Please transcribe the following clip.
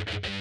you